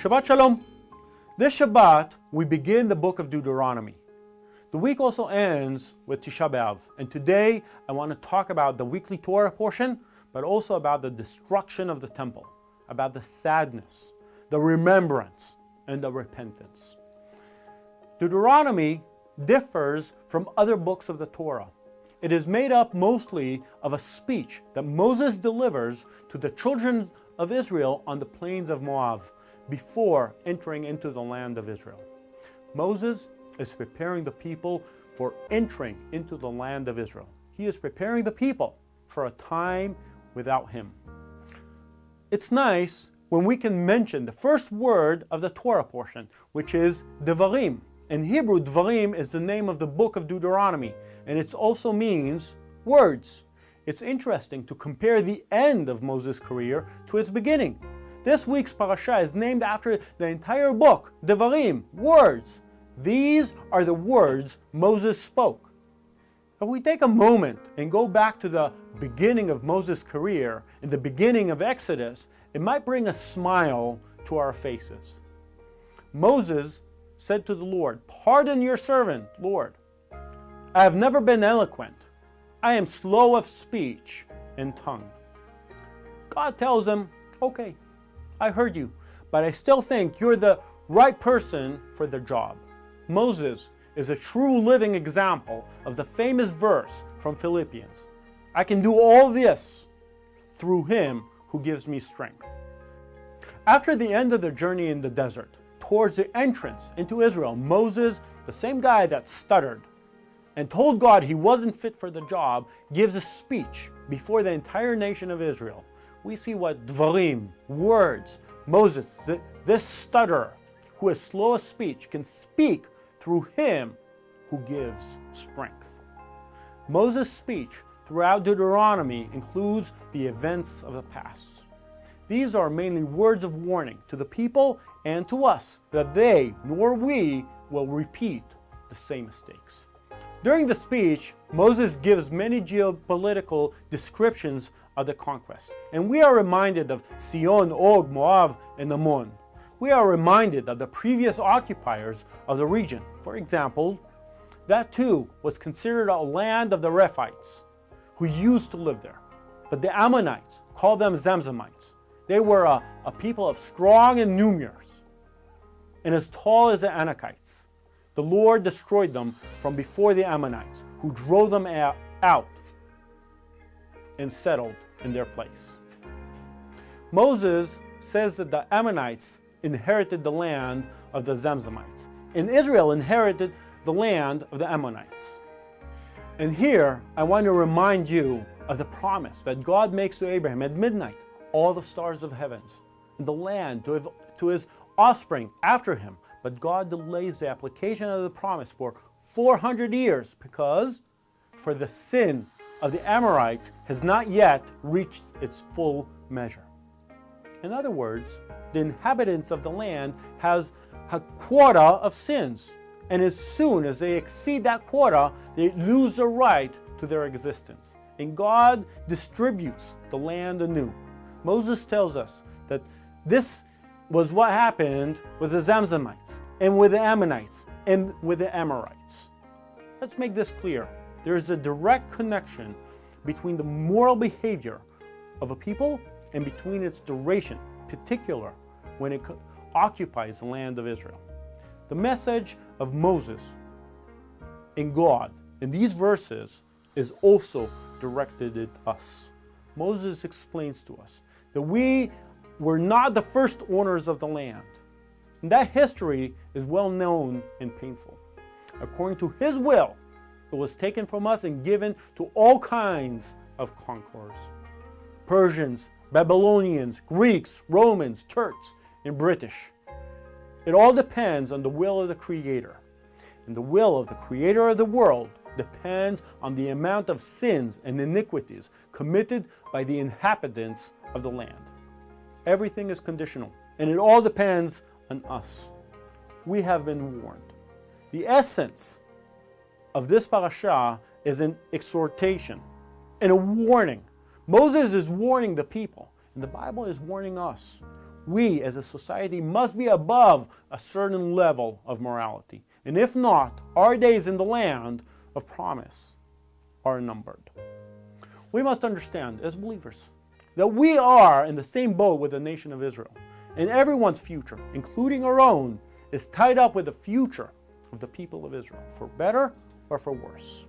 Shabbat Shalom. This Shabbat, we begin the book of Deuteronomy. The week also ends with Tisha B'Av, and today I want to talk about the weekly Torah portion, but also about the destruction of the temple, about the sadness, the remembrance, and the repentance. Deuteronomy differs from other books of the Torah. It is made up mostly of a speech that Moses delivers to the children of Israel on the plains of Moab before entering into the land of Israel. Moses is preparing the people for entering into the land of Israel. He is preparing the people for a time without him. It's nice when we can mention the first word of the Torah portion, which is Devarim. In Hebrew, Dvarim is the name of the book of Deuteronomy, and it also means words. It's interesting to compare the end of Moses' career to its beginning. This week's parasha is named after the entire book, Devarim, words. These are the words Moses spoke. If we take a moment and go back to the beginning of Moses' career, in the beginning of Exodus, it might bring a smile to our faces. Moses said to the Lord, Pardon your servant, Lord. I have never been eloquent. I am slow of speech and tongue. God tells him, Okay, I heard you, but I still think you're the right person for the job. Moses is a true living example of the famous verse from Philippians. I can do all this through him who gives me strength. After the end of the journey in the desert, towards the entrance into Israel, Moses, the same guy that stuttered and told God he wasn't fit for the job, gives a speech before the entire nation of Israel. We see what dvarim, words, Moses, this stutterer, who is slow of speech, can speak through him who gives strength. Moses' speech throughout Deuteronomy includes the events of the past. These are mainly words of warning to the people and to us that they, nor we, will repeat the same mistakes. During the speech, Moses gives many geopolitical descriptions of the conquest, and we are reminded of Sihon, Og, Moab, and Ammon. We are reminded of the previous occupiers of the region. For example, that too was considered a land of the Rephaites, who used to live there. But the Ammonites called them Zamzummites. They were a, a people of strong and numerous, and as tall as the Anakites. The Lord destroyed them from before the Ammonites, who drove them out and settled in their place. Moses says that the Ammonites inherited the land of the Zamzummites, and Israel inherited the land of the Ammonites. And here, I want to remind you of the promise that God makes to Abraham at midnight all the stars of heavens and the land to, to his offspring after him. But God delays the application of the promise for 400 years because for the sin of the Amorites has not yet reached its full measure. In other words, the inhabitants of the land has a quota of sins. And as soon as they exceed that quota, they lose the right to their existence. And God distributes the land anew. Moses tells us that this was what happened with the Zamzummites and with the Ammonites and with the Amorites. Let's make this clear. There is a direct connection between the moral behavior of a people and between its duration, particular when it occupies the land of Israel. The message of Moses and God in these verses is also directed at us. Moses explains to us that we were not the first owners of the land. And that history is well known and painful. According to his will, it was taken from us and given to all kinds of conquerors. Persians, Babylonians, Greeks, Romans, Turks, and British. It all depends on the will of the Creator. And the will of the Creator of the world depends on the amount of sins and iniquities committed by the inhabitants of the land. Everything is conditional, and it all depends on us. We have been warned. The essence of this parasha is an exhortation and a warning. Moses is warning the people, and the Bible is warning us. we as a society must be above a certain level of morality. And if not, our days in the land of promise are numbered. We must understand, as believers, that we are in the same boat with the nation of Israel. And everyone's future, including our own, is tied up with the future of the people of Israel, for better or for worse.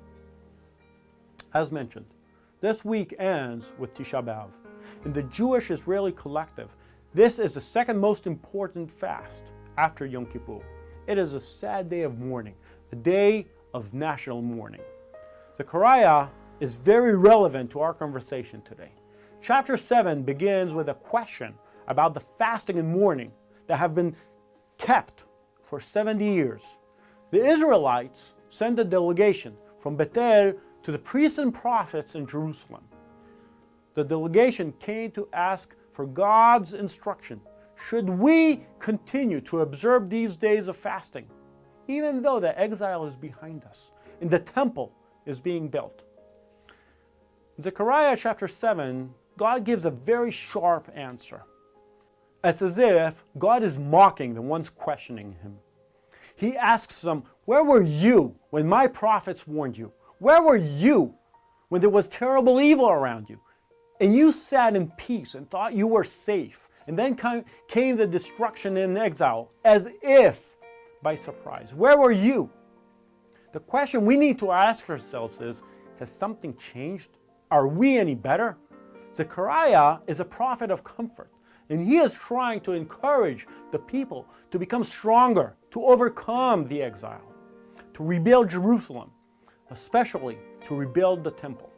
As mentioned, this week ends with Tisha B'Av. In the Jewish-Israeli collective, this is the second most important fast after Yom Kippur. It is a sad day of mourning, a day of national mourning. The Zechariah is very relevant to our conversation today. Chapter 7 begins with a question about the fasting and mourning that have been kept for 70 years. The Israelites sent a delegation from Bethel to the priests and prophets in Jerusalem. The delegation came to ask for God's instruction. Should we continue to observe these days of fasting, even though the exile is behind us and the temple is being built? In Zechariah chapter 7, God gives a very sharp answer. It's as if God is mocking the ones questioning him. He asks them, where were you when my prophets warned you? Where were you when there was terrible evil around you? And you sat in peace and thought you were safe. And then came the destruction and exile as if by surprise. Where were you? The question we need to ask ourselves is, has something changed? Are we any better? Zechariah is a prophet of comfort. And he is trying to encourage the people to become stronger, to overcome the exile, to rebuild Jerusalem, especially to rebuild the temple.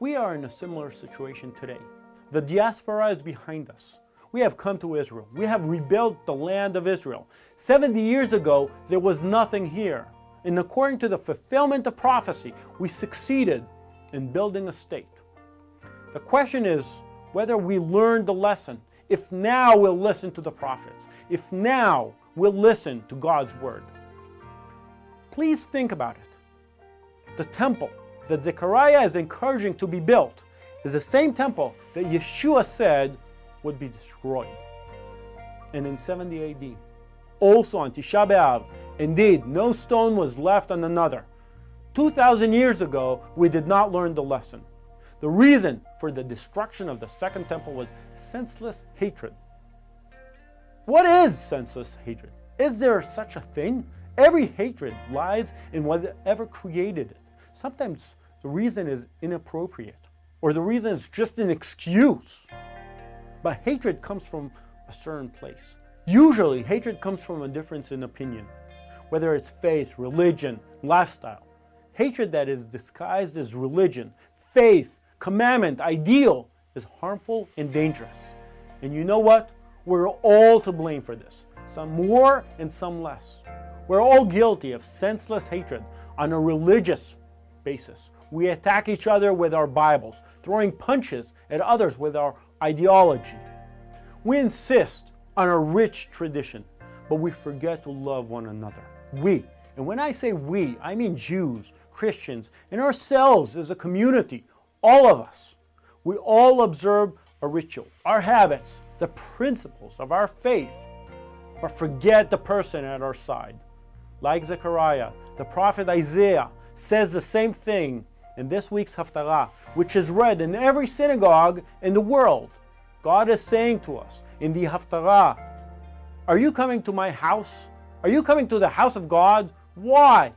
We are in a similar situation today. The diaspora is behind us. We have come to Israel. We have rebuilt the land of Israel. 70 years ago, there was nothing here. And according to the fulfillment of prophecy, we succeeded in building a state. The question is, whether we learned the lesson, if now we'll listen to the prophets, if now we'll listen to God's word. Please think about it. The temple that Zechariah is encouraging to be built is the same temple that Yeshua said would be destroyed. And in 70 AD, also on Tisha B'Av, indeed, no stone was left on another. 2,000 years ago, we did not learn the lesson. The reason for the destruction of the Second Temple was senseless hatred. What is senseless hatred? Is there such a thing? Every hatred lies in whatever created it. Sometimes the reason is inappropriate, or the reason is just an excuse. But hatred comes from a certain place. Usually, hatred comes from a difference in opinion, whether it's faith, religion, lifestyle. Hatred that is disguised as religion, faith, commandment, ideal is harmful and dangerous. And you know what? We're all to blame for this, some more and some less. We're all guilty of senseless hatred on a religious basis. We attack each other with our Bibles, throwing punches at others with our ideology. We insist on a rich tradition, but we forget to love one another. We, and when I say we, I mean Jews, Christians, and ourselves as a community, all of us, we all observe a ritual, our habits, the principles of our faith, but forget the person at our side. Like Zechariah, the prophet Isaiah says the same thing in this week's Haftarah, which is read in every synagogue in the world. God is saying to us in the Haftarah, Are you coming to my house? Are you coming to the house of God? Why?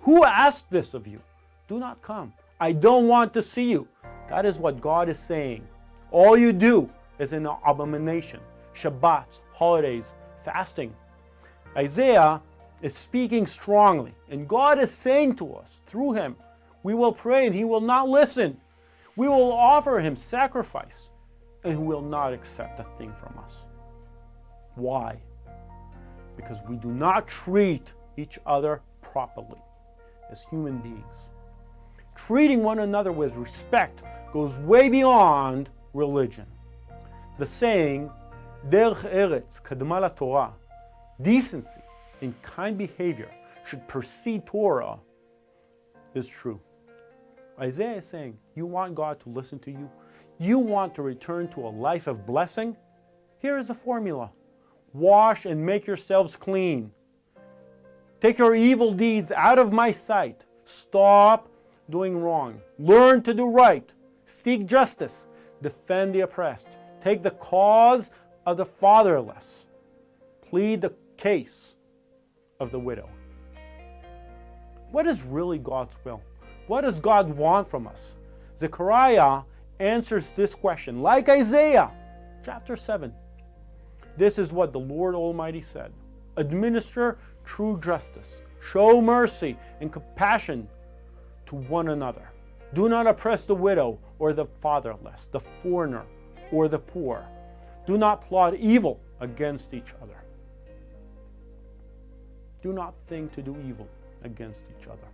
Who asked this of you? Do not come. I don't want to see you. That is what God is saying. All you do is an abomination. Shabbats, holidays, fasting. Isaiah is speaking strongly, and God is saying to us through him, we will pray and he will not listen. We will offer him sacrifice, and he will not accept a thing from us. Why? Because we do not treat each other properly as human beings treating one another with respect goes way beyond religion. The saying, Derech Eretz Kadma Torah, decency and kind behavior should precede Torah, is true. Isaiah is saying, you want God to listen to you? You want to return to a life of blessing? Here is a formula. Wash and make yourselves clean. Take your evil deeds out of my sight. Stop doing wrong. Learn to do right. Seek justice. Defend the oppressed. Take the cause of the fatherless. Plead the case of the widow. What is really God's will? What does God want from us? Zechariah answers this question, like Isaiah, chapter 7. This is what the Lord Almighty said. Administer true justice. Show mercy and compassion to one another. Do not oppress the widow or the fatherless, the foreigner or the poor. Do not plot evil against each other. Do not think to do evil against each other.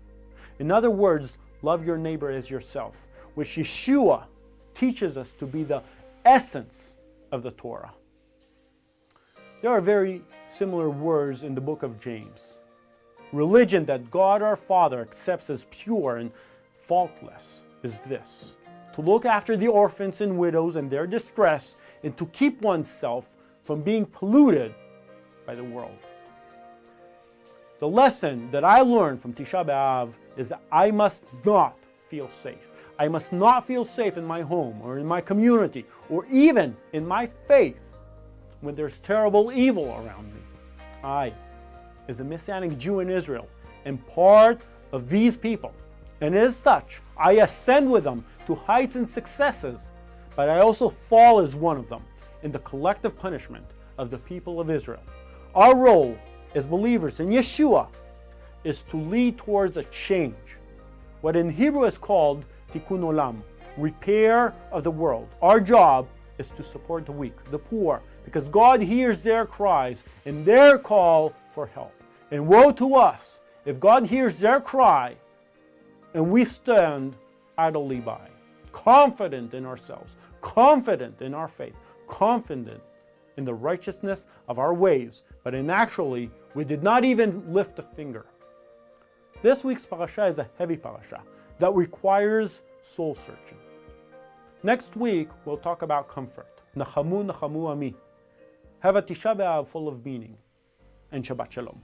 In other words, love your neighbor as yourself, which Yeshua teaches us to be the essence of the Torah. There are very similar words in the book of James. Religion that God our Father accepts as pure and faultless is this to look after the orphans and widows and their distress, and to keep oneself from being polluted by the world. The lesson that I learned from Tisha B'Av is that I must not feel safe. I must not feel safe in my home or in my community or even in my faith when there's terrible evil around me. I, as a Messianic Jew in Israel, and part of these people. And as such, I ascend with them to heights and successes, but I also fall as one of them in the collective punishment of the people of Israel. Our role as believers in Yeshua is to lead towards a change, what in Hebrew is called tikkun olam, repair of the world. Our job is to support the weak, the poor, because God hears their cries and their call for help. And woe to us if God hears their cry and we stand idly by, confident in ourselves, confident in our faith, confident in the righteousness of our ways, but in actually, we did not even lift a finger. This week's parasha is a heavy parasha that requires soul searching. Next week, we'll talk about comfort. Nachamu, Nachamu Ami. Have a Tisha B'Av full of meaning. And Shabbat Shalom.